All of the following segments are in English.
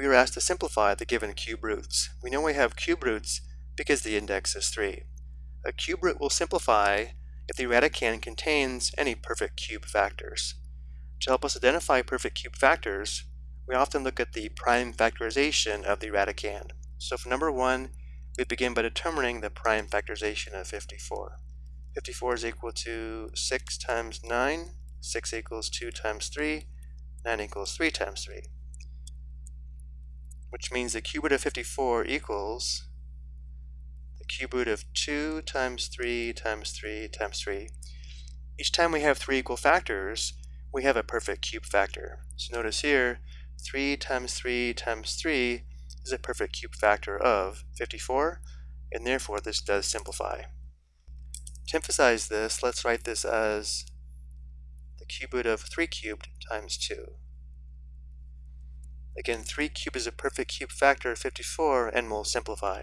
we are asked to simplify the given cube roots. We know we have cube roots because the index is 3. A cube root will simplify if the radicand contains any perfect cube factors. To help us identify perfect cube factors, we often look at the prime factorization of the radicand. So for number 1, we begin by determining the prime factorization of 54. 54 is equal to 6 times 9, 6 equals 2 times 3, 9 equals 3 times 3. Which means the cube root of 54 equals the cube root of 2 times 3 times 3 times 3. Each time we have three equal factors, we have a perfect cube factor. So notice here, 3 times 3 times 3 is a perfect cube factor of 54, and therefore this does simplify. To emphasize this, let's write this as the cube root of 3 cubed times 2. Again, 3 cubed is a perfect cube factor of 54 and we'll simplify.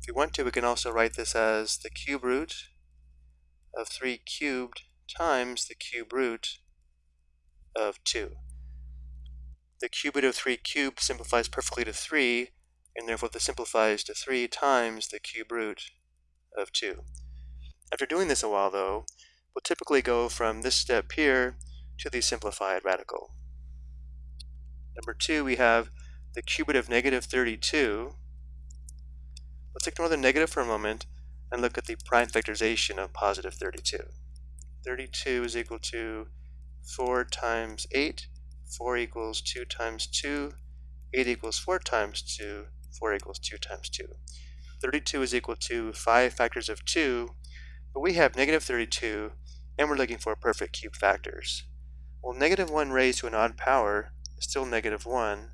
If we want to, we can also write this as the cube root of 3 cubed times the cube root of 2. The cube root of 3 cubed simplifies perfectly to 3, and therefore this simplifies to 3 times the cube root of 2. After doing this a while though, we'll typically go from this step here to the simplified radical. Number 2, we have the cube root of negative 32. Let's ignore the negative for a moment and look at the prime factorization of positive 32. 32 is equal to 4 times 8, 4 equals 2 times 2, 8 equals 4 times 2, 4 equals 2 times 2. 32 is equal to 5 factors of 2, but we have negative 32, and we're looking for perfect cube factors. Well, negative 1 raised to an odd power still negative 1,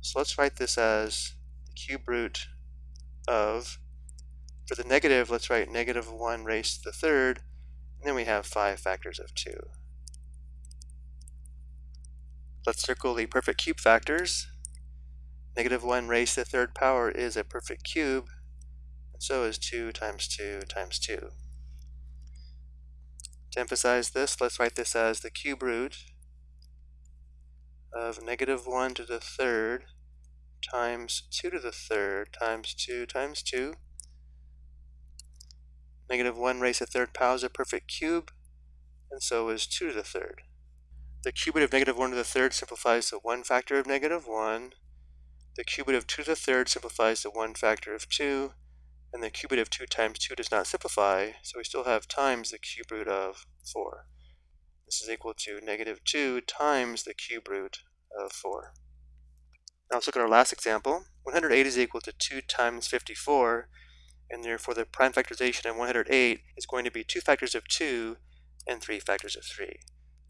so let's write this as the cube root of, for the negative, let's write negative 1 raised to the third, and then we have 5 factors of 2. Let's circle the perfect cube factors. Negative 1 raised to the third power is a perfect cube, and so is 2 times 2 times 2. To emphasize this, let's write this as the cube root of negative 1 to the third times 2 to the third times 2 times 2. Negative 1 raised to the third power is a perfect cube, and so is 2 to the third. The cube root of negative 1 to the third simplifies to 1 factor of negative 1. The cube root of 2 to the third simplifies to 1 factor of 2 and the cube root of 2 times 2 does not simplify, so we still have times the cube root of 4. This is equal to negative 2 times the cube root of 4. Now let's look at our last example. 108 is equal to 2 times 54, and therefore the prime factorization of 108 is going to be 2 factors of 2 and 3 factors of 3.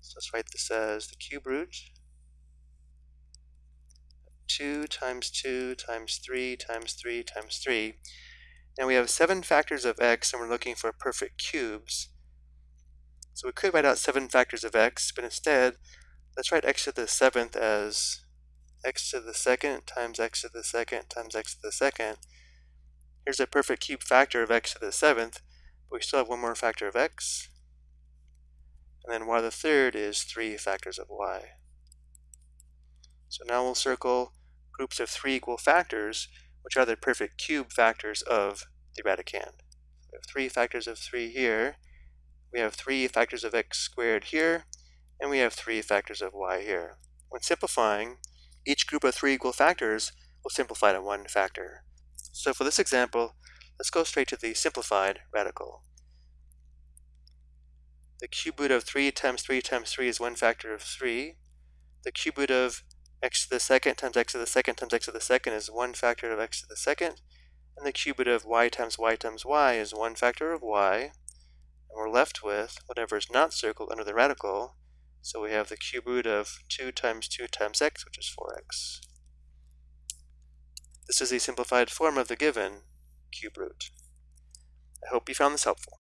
So let's write this as the cube root 2 times 2 times 3 times 3 times 3. Now we have seven factors of x and we're looking for perfect cubes. So we could write out seven factors of x, but instead, let's write x to the seventh as x to the second times x to the second times x to the second. Here's a perfect cube factor of x to the seventh, but we still have one more factor of x. And then y to the third is three factors of y. So now we'll circle groups of three equal factors which are the perfect cube factors of the radicand. We have three factors of 3 here, we have three factors of x squared here, and we have three factors of y here. When simplifying, each group of three equal factors will simplify to one factor. So for this example, let's go straight to the simplified radical. The cube root of 3 times 3 times 3 is one factor of 3. The cube root of x to the second times x to the second times x to the second is one factor of x to the second, and the cube root of y times y times y is one factor of y, and we're left with whatever is not circled under the radical, so we have the cube root of 2 times 2 times x, which is 4x. This is the simplified form of the given cube root. I hope you found this helpful.